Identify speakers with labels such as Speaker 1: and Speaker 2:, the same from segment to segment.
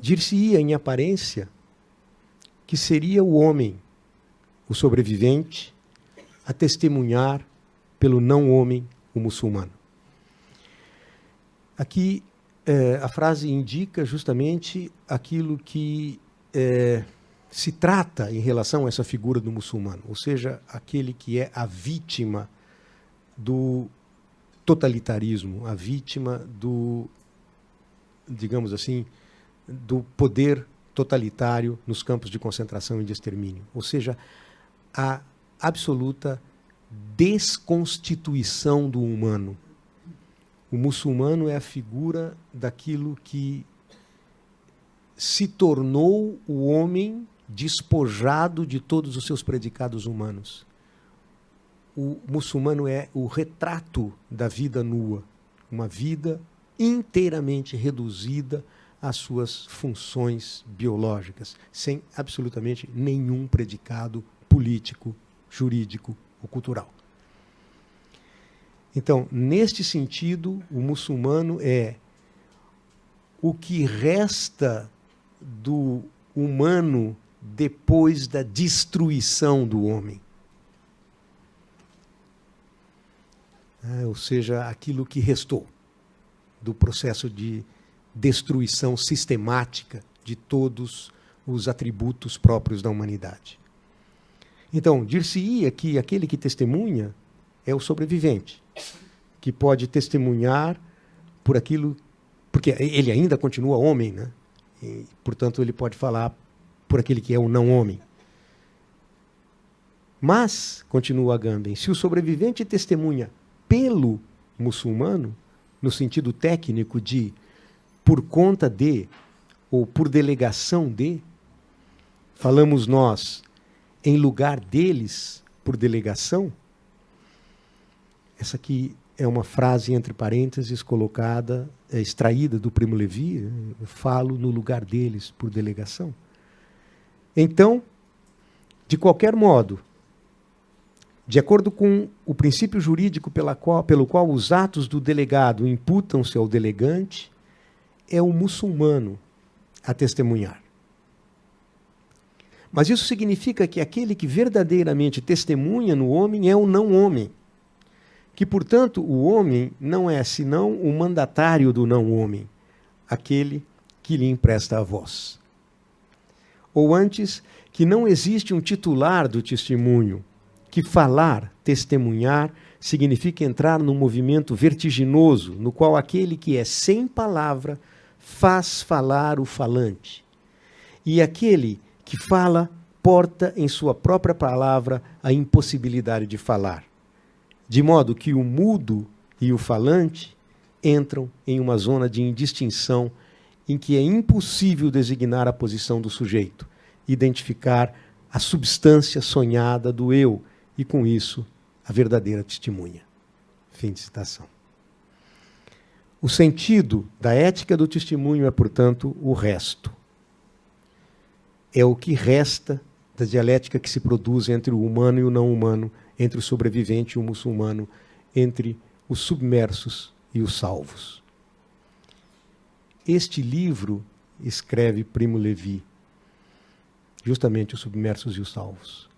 Speaker 1: dir-se-ia em aparência que seria o homem, o sobrevivente, a testemunhar pelo não-homem, o muçulmano. Aqui é, a frase indica justamente aquilo que é, se trata em relação a essa figura do muçulmano, ou seja, aquele que é a vítima do totalitarismo, a vítima do, digamos assim, do poder totalitário nos campos de concentração e de extermínio. Ou seja, a absoluta desconstituição do humano. O muçulmano é a figura daquilo que se tornou o homem despojado de todos os seus predicados humanos. O muçulmano é o retrato da vida nua, uma vida inteiramente reduzida às suas funções biológicas, sem absolutamente nenhum predicado político, jurídico ou cultural. Então, neste sentido, o muçulmano é o que resta do humano depois da destruição do homem. É, ou seja, aquilo que restou do processo de destruição sistemática de todos os atributos próprios da humanidade. Então, dir-se-ia que aquele que testemunha é o sobrevivente, que pode testemunhar por aquilo, porque ele ainda continua homem, né? E, portanto, ele pode falar por aquele que é o não homem. Mas, continua Agamben, se o sobrevivente testemunha pelo muçulmano, no sentido técnico de por conta de ou por delegação de, falamos nós em lugar deles por delegação, essa aqui é uma frase entre parênteses colocada, é, extraída do Primo Levi, eu falo no lugar deles por delegação. Então, de qualquer modo, de acordo com o princípio jurídico qual, pelo qual os atos do delegado imputam-se ao delegante, é o muçulmano a testemunhar. Mas isso significa que aquele que verdadeiramente testemunha no homem é o não-homem. Que, portanto, o homem não é senão o mandatário do não-homem, aquele que lhe empresta a voz ou antes, que não existe um titular do testemunho, que falar, testemunhar, significa entrar num movimento vertiginoso, no qual aquele que é sem palavra faz falar o falante. E aquele que fala porta em sua própria palavra a impossibilidade de falar. De modo que o mudo e o falante entram em uma zona de indistinção em que é impossível designar a posição do sujeito, identificar a substância sonhada do eu e, com isso, a verdadeira testemunha. Fim de citação. O sentido da ética do testemunho é, portanto, o resto. É o que resta da dialética que se produz entre o humano e o não humano, entre o sobrevivente e o muçulmano, entre os submersos e os salvos. Este livro, escreve Primo Levi, justamente os submersos e os salvos,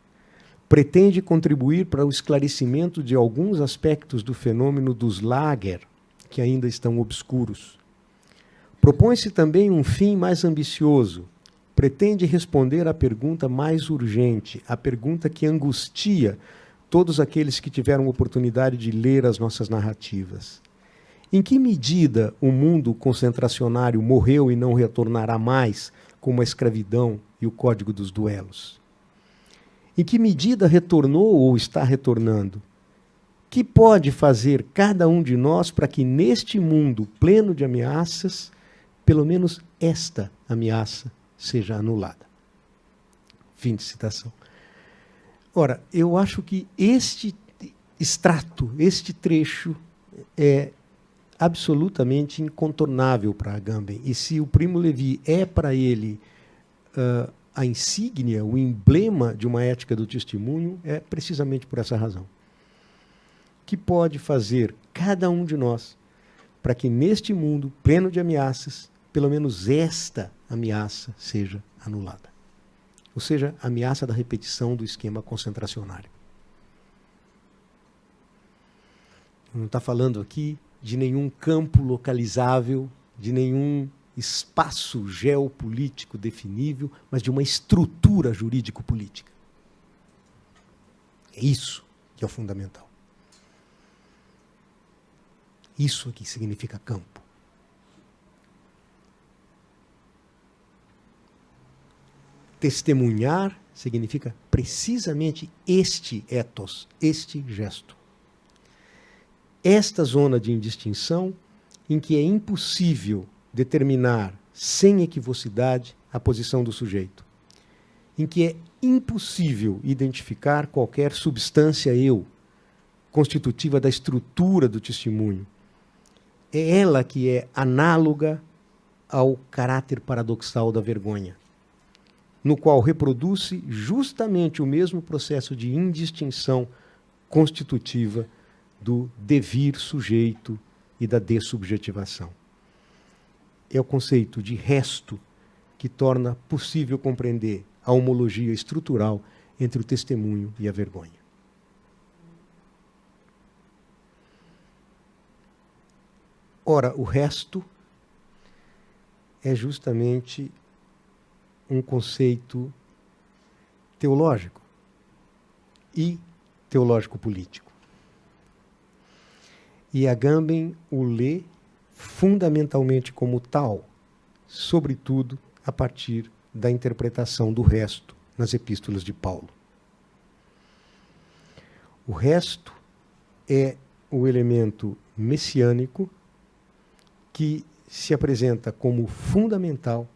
Speaker 1: pretende contribuir para o esclarecimento de alguns aspectos do fenômeno dos lager, que ainda estão obscuros. Propõe-se também um fim mais ambicioso. Pretende responder à pergunta mais urgente, a pergunta que angustia todos aqueles que tiveram oportunidade de ler as nossas narrativas. Em que medida o mundo concentracionário morreu e não retornará mais, como a escravidão e o código dos duelos? Em que medida retornou ou está retornando? Que pode fazer cada um de nós para que neste mundo pleno de ameaças, pelo menos esta ameaça seja anulada? Fim de citação. Ora, eu acho que este extrato, este trecho, é absolutamente incontornável para Agamben. E se o Primo Levi é para ele uh, a insígnia, o emblema de uma ética do testemunho, é precisamente por essa razão. Que pode fazer cada um de nós para que neste mundo pleno de ameaças, pelo menos esta ameaça seja anulada. Ou seja, a ameaça da repetição do esquema concentracionário. Não está falando aqui de nenhum campo localizável, de nenhum espaço geopolítico definível, mas de uma estrutura jurídico-política. É isso que é o fundamental. Isso aqui significa campo. Testemunhar significa precisamente este ethos, este gesto. Esta zona de indistinção em que é impossível determinar sem equivocidade a posição do sujeito, em que é impossível identificar qualquer substância eu constitutiva da estrutura do testemunho. É ela que é análoga ao caráter paradoxal da vergonha no qual reproduz-se justamente o mesmo processo de indistinção constitutiva do devir sujeito e da dessubjetivação. É o conceito de resto que torna possível compreender a homologia estrutural entre o testemunho e a vergonha. Ora, o resto é justamente um conceito teológico e teológico-político. E Agamben o lê fundamentalmente como tal, sobretudo a partir da interpretação do resto nas epístolas de Paulo. O resto é o elemento messiânico que se apresenta como fundamental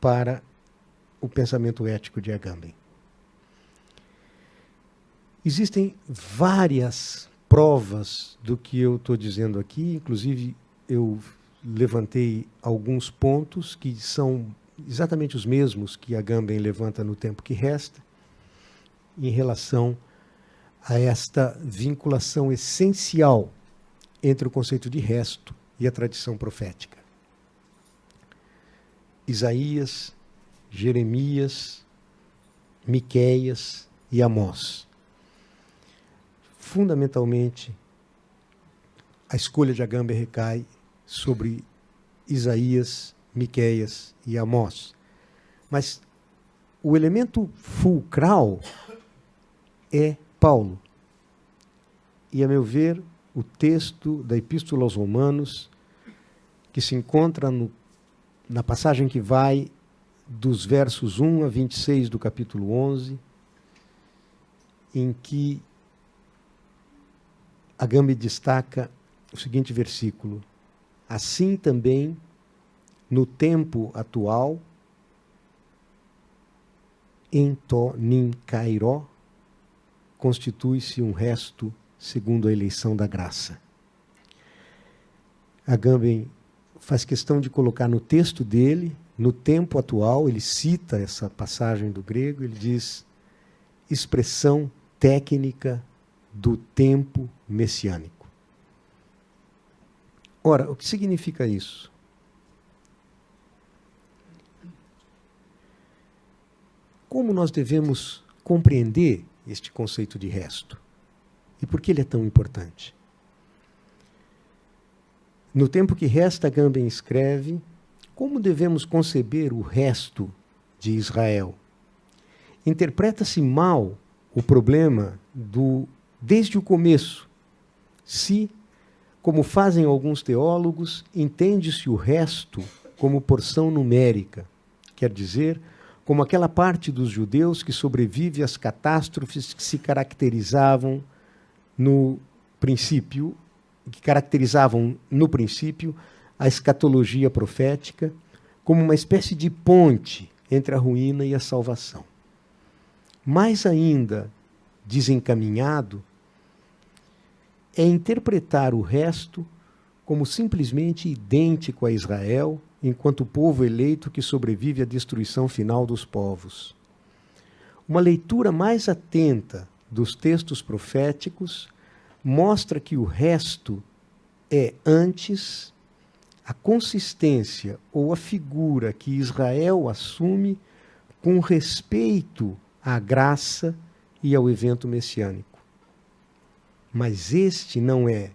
Speaker 1: para o pensamento ético de Agamben. Existem várias provas do que eu estou dizendo aqui, inclusive eu levantei alguns pontos que são exatamente os mesmos que Agamben levanta no tempo que resta, em relação a esta vinculação essencial entre o conceito de resto e a tradição profética. Isaías Jeremias, Miqueias e Amós. Fundamentalmente, a escolha de Agamben recai sobre Isaías, Miqueias e Amós. Mas o elemento fulcral é Paulo. E, a meu ver, o texto da Epístola aos Romanos, que se encontra no, na passagem que vai dos versos 1 a 26 do capítulo 11, em que Agambe destaca o seguinte versículo: Assim também, no tempo atual, em to nin cairó, constitui-se um resto segundo a eleição da graça. Agamben faz questão de colocar no texto dele no tempo atual, ele cita essa passagem do grego, ele diz expressão técnica do tempo messiânico. Ora, o que significa isso? Como nós devemos compreender este conceito de resto? E por que ele é tão importante? No tempo que resta, Gamben escreve como devemos conceber o resto de Israel? Interpreta-se mal o problema do desde o começo. Se, como fazem alguns teólogos, entende-se o resto como porção numérica, quer dizer, como aquela parte dos judeus que sobrevive às catástrofes que se caracterizavam no princípio, que caracterizavam no princípio a escatologia profética como uma espécie de ponte entre a ruína e a salvação. Mais ainda desencaminhado é interpretar o resto como simplesmente idêntico a Israel, enquanto povo eleito que sobrevive à destruição final dos povos. Uma leitura mais atenta dos textos proféticos mostra que o resto é antes a consistência ou a figura que Israel assume com respeito à graça e ao evento messiânico. Mas este não é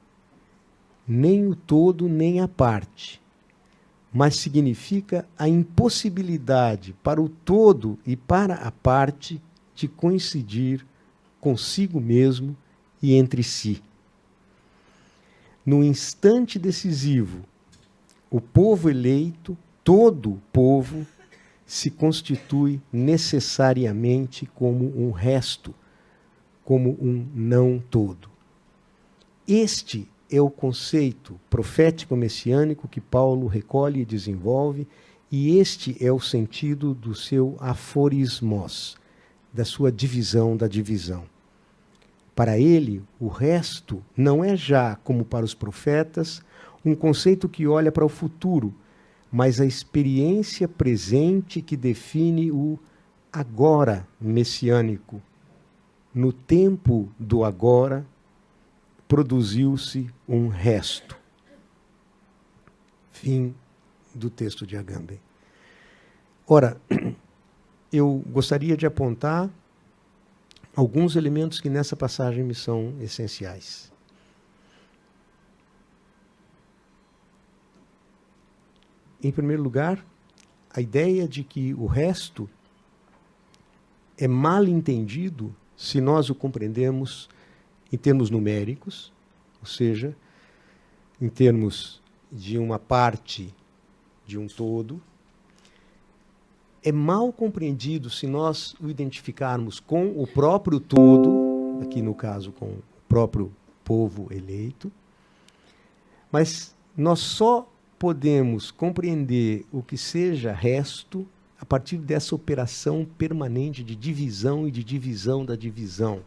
Speaker 1: nem o todo nem a parte, mas significa a impossibilidade para o todo e para a parte de coincidir consigo mesmo e entre si. No instante decisivo, o povo eleito, todo povo, se constitui necessariamente como um resto, como um não todo. Este é o conceito profético messiânico que Paulo recolhe e desenvolve, e este é o sentido do seu aforismos, da sua divisão da divisão. Para ele, o resto não é já, como para os profetas, um conceito que olha para o futuro, mas a experiência presente que define o agora messiânico. No tempo do agora, produziu-se um resto. Fim do texto de Agamben. Ora, eu gostaria de apontar alguns elementos que nessa passagem me são essenciais. em primeiro lugar, a ideia de que o resto é mal entendido se nós o compreendemos em termos numéricos, ou seja, em termos de uma parte de um todo. É mal compreendido se nós o identificarmos com o próprio todo, aqui no caso com o próprio povo eleito, mas nós só podemos compreender o que seja resto a partir dessa operação permanente de divisão e de divisão da divisão.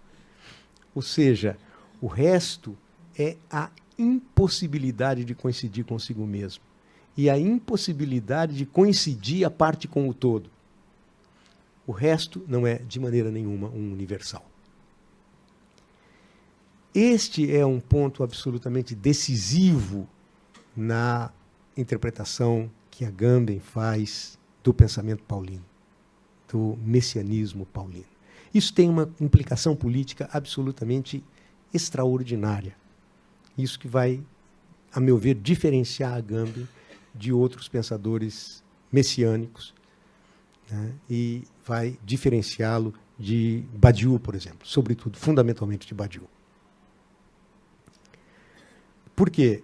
Speaker 1: Ou seja, o resto é a impossibilidade de coincidir consigo mesmo e a impossibilidade de coincidir a parte com o todo. O resto não é, de maneira nenhuma, um universal. Este é um ponto absolutamente decisivo na interpretação que a Gamben faz do pensamento paulino, do messianismo paulino. Isso tem uma implicação política absolutamente extraordinária. Isso que vai, a meu ver, diferenciar a Gamben de outros pensadores messiânicos né? e vai diferenciá-lo de Badiou, por exemplo, sobretudo, fundamentalmente de Badiou. Por quê?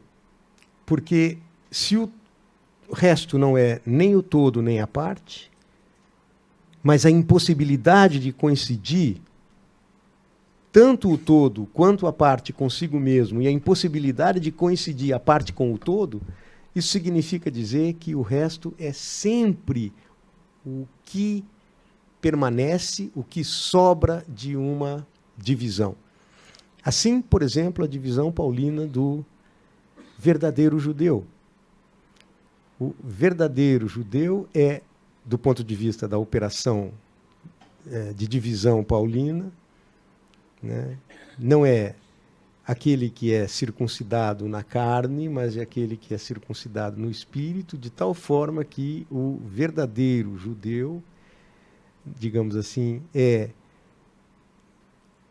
Speaker 1: Porque se o resto não é nem o todo nem a parte, mas a impossibilidade de coincidir tanto o todo quanto a parte consigo mesmo e a impossibilidade de coincidir a parte com o todo, isso significa dizer que o resto é sempre o que permanece, o que sobra de uma divisão. Assim, por exemplo, a divisão paulina do verdadeiro judeu. O verdadeiro judeu é, do ponto de vista da operação é, de divisão paulina, né, não é aquele que é circuncidado na carne, mas é aquele que é circuncidado no espírito, de tal forma que o verdadeiro judeu, digamos assim, é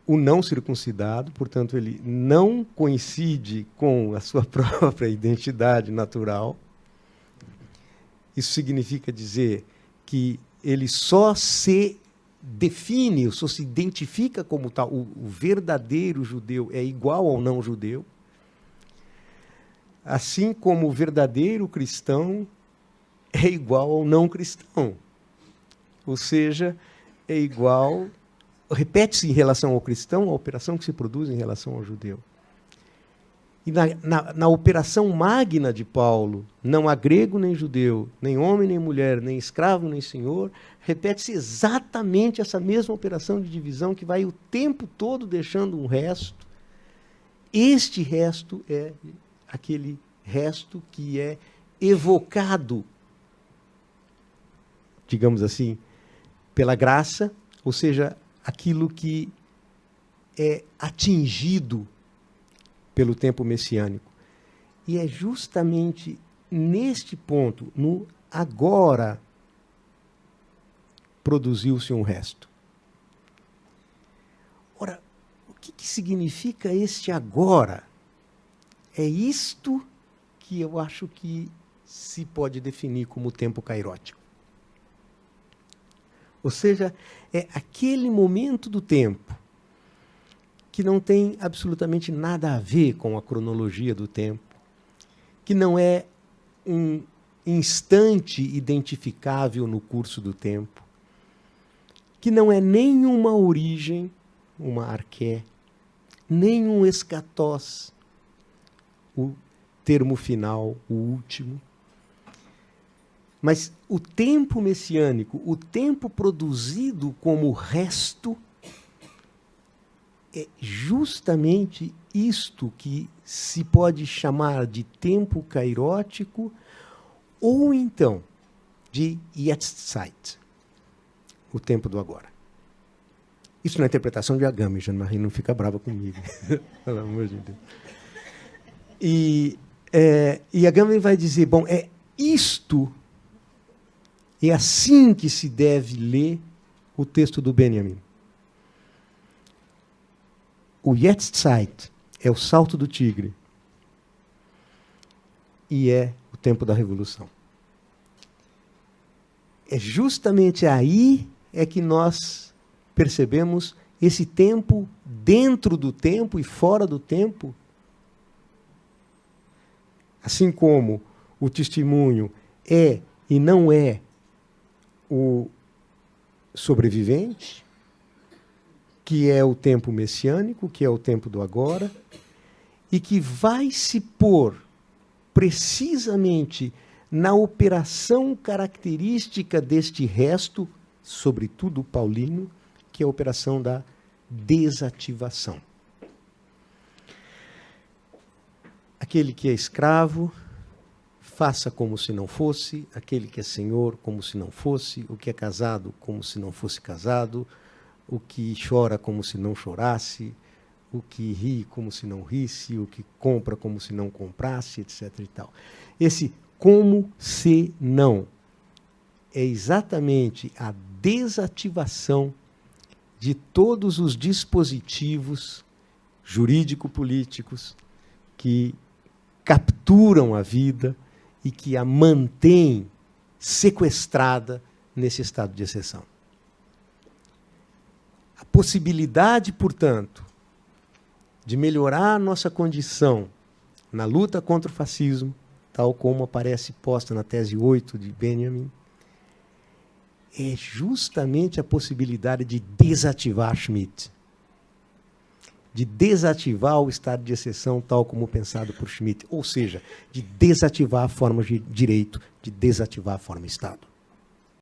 Speaker 1: o não circuncidado, portanto, ele não coincide com a sua própria identidade natural, isso significa dizer que ele só se define, só se identifica como tal. O, o verdadeiro judeu é igual ao não judeu. Assim como o verdadeiro cristão é igual ao não cristão. Ou seja, é igual, repete-se em relação ao cristão a operação que se produz em relação ao judeu. E na, na, na, operação magna de Paulo, não há grego nem judeu, nem homem nem mulher, nem escravo nem senhor, repete-se exatamente essa mesma operação de divisão que vai o tempo todo deixando um resto. Este resto é aquele resto que é evocado, digamos assim, pela graça, ou seja, aquilo que é atingido pelo tempo messiânico. E é justamente neste ponto, no agora, produziu-se um resto. Ora, o que, que significa este agora? É isto que eu acho que se pode definir como tempo cairótico. Ou seja, é aquele momento do tempo que não tem absolutamente nada a ver com a cronologia do tempo, que não é um instante identificável no curso do tempo, que não é nenhuma origem, uma arqué, nenhum escatós, o termo final, o último. Mas o tempo messiânico, o tempo produzido como resto, é justamente isto que se pode chamar de tempo cairótico ou então de Jetztzeit, o tempo do agora. Isso é interpretação de Agami, Jean-Marie não fica brava comigo. Pelo amor de Deus. E, é, e Agami vai dizer, bom, é isto, é assim que se deve ler o texto do Benjamin. O Jetztzeit é o salto do tigre e é o tempo da revolução. É justamente aí é que nós percebemos esse tempo dentro do tempo e fora do tempo. Assim como o testemunho é e não é o sobrevivente, que é o tempo messiânico, que é o tempo do agora, e que vai se pôr precisamente na operação característica deste resto, sobretudo paulino, que é a operação da desativação. Aquele que é escravo, faça como se não fosse, aquele que é senhor, como se não fosse, o que é casado, como se não fosse casado, o que chora como se não chorasse, o que ri como se não risse, o que compra como se não comprasse, etc. E tal. Esse como se não é exatamente a desativação de todos os dispositivos jurídico-políticos que capturam a vida e que a mantêm sequestrada nesse estado de exceção possibilidade, portanto, de melhorar nossa condição na luta contra o fascismo, tal como aparece posta na tese 8 de Benjamin, é justamente a possibilidade de desativar Schmidt. De desativar o estado de exceção tal como pensado por Schmidt. Ou seja, de desativar a forma de direito, de desativar a forma Estado.